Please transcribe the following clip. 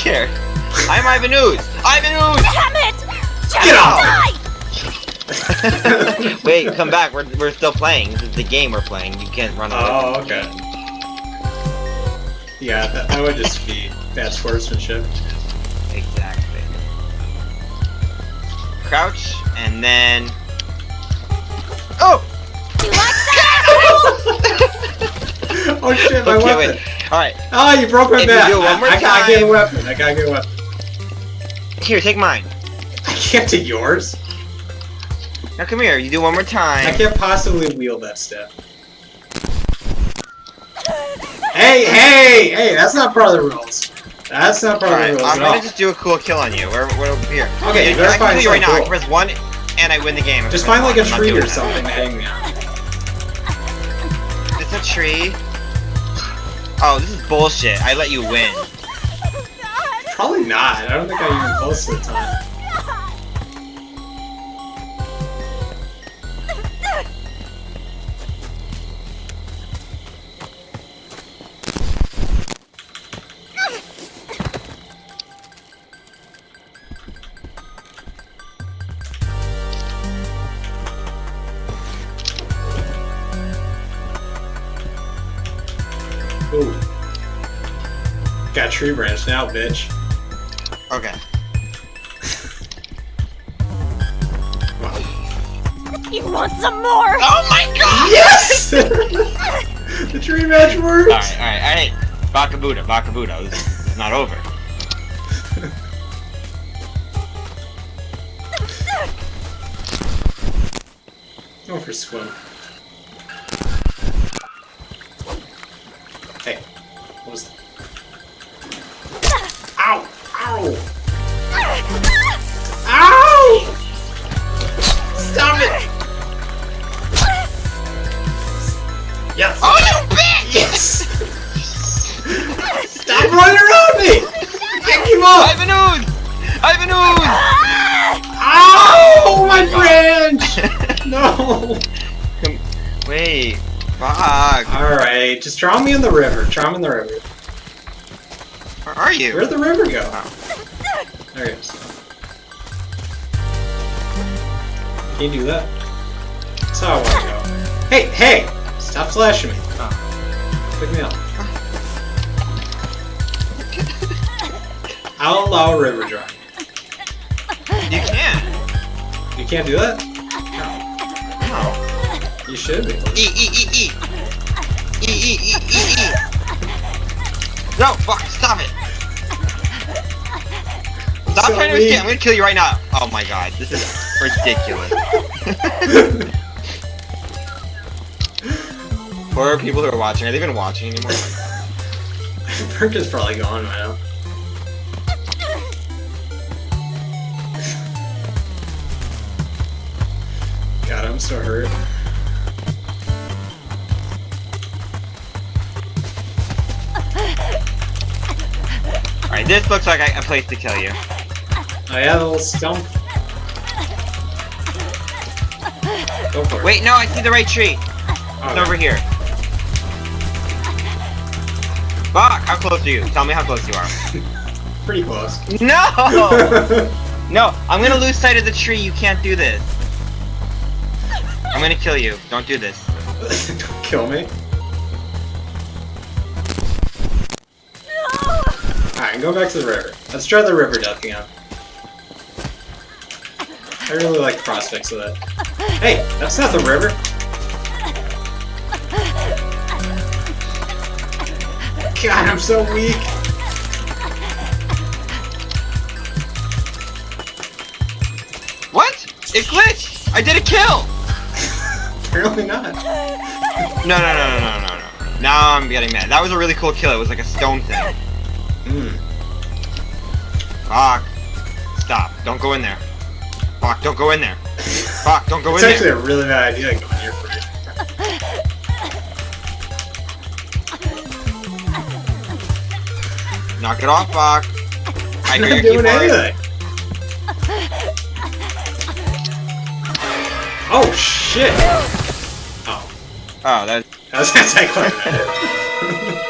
care. I'm Ivan Ooze. Ivan Ooze! Damn it! Get off! Die! Wait, come back. We're, we're still playing. This is the game we're playing. You can't run away. Oh, okay. Yeah, that, that would just be bad sportsmanship. Exactly. Crouch, and then... Oh! Oh shit, my Okay, weapon! Alright, Oh, you broke my If you back! do it one I, more I gotta get a weapon, I gotta get a weapon. here, take mine. I can't take yours. Now come here, you do one more time. I can't possibly wield that stuff. Hey, hey, hey, that's not part of the rules. That's not part Alright, of the rules I'm at gonna just do a cool kill on you. We're, we're over here. Okay, you, better I can find kill you right now. I can press one, and I win the game. Just find like one. a I'm not tree or something to hang me on. It's a tree. Oh, this is bullshit. I let you win. Probably not. I don't think I even posted the time. Ooh. Got tree branch now, bitch. Okay. You want some more? Oh my god! Yes! the tree match works! Alright, alright, alright. Bakabuda, Bakabuda. This is not over. Go for swim. Pick him up! Ivan Ooze! Ivan Ooze! Oh Ow! My oh branch! No! Wait. Fuck. Alright, just draw me in the river. Draw me in the river. Where are you? Where'd the river go? Oh. There it is. Can't do that. That's how I want to go. Hey, hey! Stop flashing me. Oh. Pick me up. I'll allow a river drawing. You can. You can't do that? No. You should be. E, E, E, E. E, E, E, E, E. No, fuck, stop it. Stop So trying to escape. I'm gonna kill you right now. Oh my god, this is ridiculous. Poor people who are watching. Are they even watching anymore? Perk is probably gone by now. I'm so hurt. Alright, this looks like a a place to kill you. Oh yeah, the little stump. Go for it. Wait, no, I see the right tree. Oh, It's over here. Fuck, how close are you? Tell me how close you are. Pretty close. No! No, I'm gonna lose sight of the tree. You can't do this. I'm gonna kill you. Don't do this. Don't kill me. No! Alright, go back to the river. Let's try the river ducking again. I really like the prospects of that. Hey, that's not the river. God, I'm so weak. What? It glitched! I did a kill! Apparently not. No, no, no, no, no, no, no. Now I'm getting mad. That was a really cool kill. It was like a stone thing. Hmm. Fuck. Stop. Don't go in there. Fuck, don't go in there. Fuck, don't go It's in actually there. a really bad idea going here for you. Knock it off, fuck. I hear doing keyboard. anything. Oh shit! Oh, that. Was gonna say quite a sorry.